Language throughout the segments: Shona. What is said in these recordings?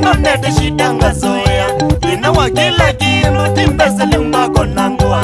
vanonete xidanga zoya hina wakilakino timbesele mbako nanguwa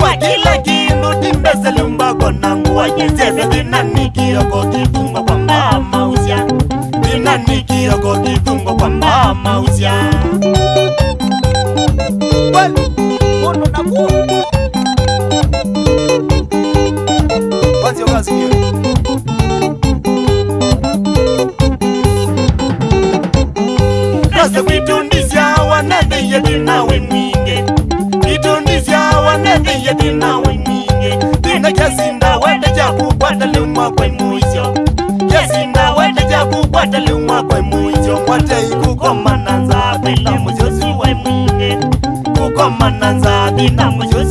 wakilakino timbesele mbako nanguwa yizeze tinaniki yoko tivumba kwa mamausya tinaniki yoko tivumba kwa mamausya Well, one of the one. What's your last name? ni nawe ninge ninge jazinda wende jakubwata le mwakwe muicho jazinda wende jakubwata le mwakwe muicho kwate ikukomana nzabi na mujozi we ninge kukomana nzabi na mujozi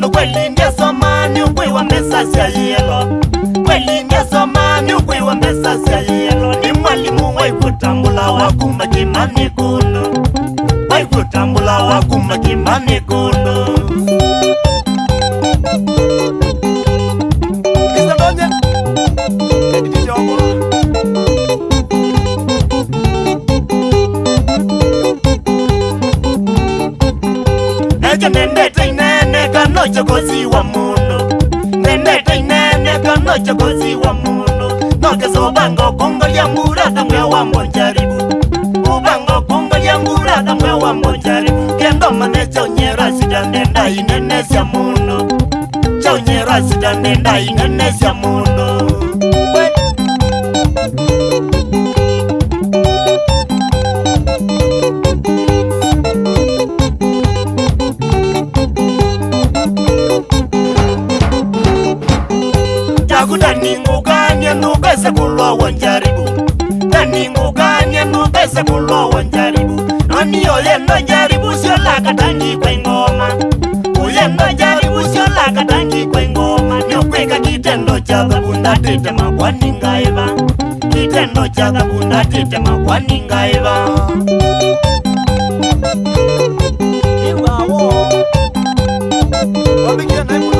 muno kweli ndio ni ukwi wa mesa sia yelo kweli ndio ni ukwi wa mesa sia yelo ni mwalimu waikutambula wakumakima mikulu waikutambula wakumakima mikulu mochokozi wa mundu nokeso ubanga ukongolya ngura thamwe wa monjaribu ubanga ukongolya ngura thamwe wa monjaribu kendo mane chaunyera sida nenda inenesya mundu chaunyera sida nenda inenesya mundu mingu kanye ngube sekulowo njaribu nomiyo yeno jaribu siolakatangikwa ingoma uyeno jaribu siolakatangikwa ingoma nokweka kitendo chakabunda tete makwani ngaiva kitendo chakabunda tete makwani ngaiva Obrigado,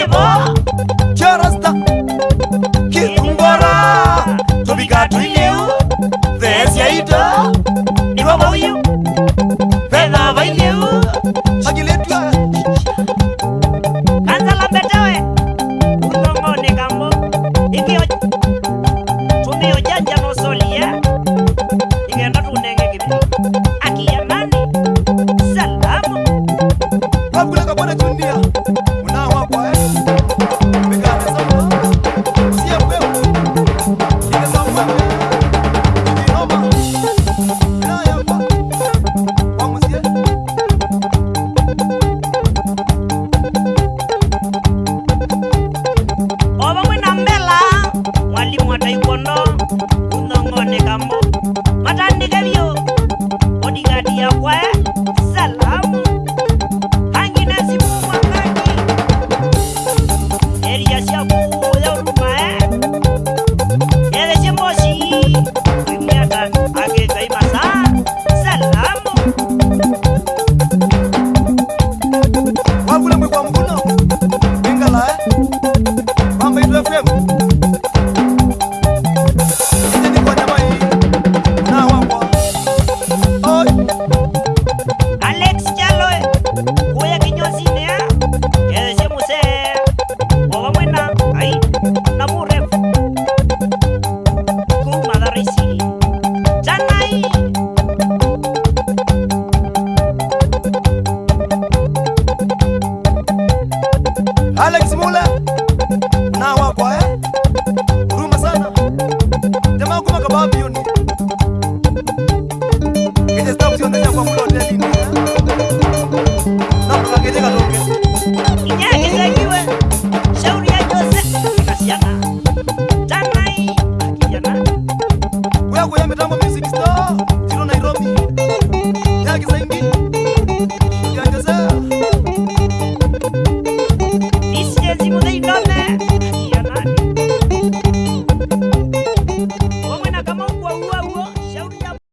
above you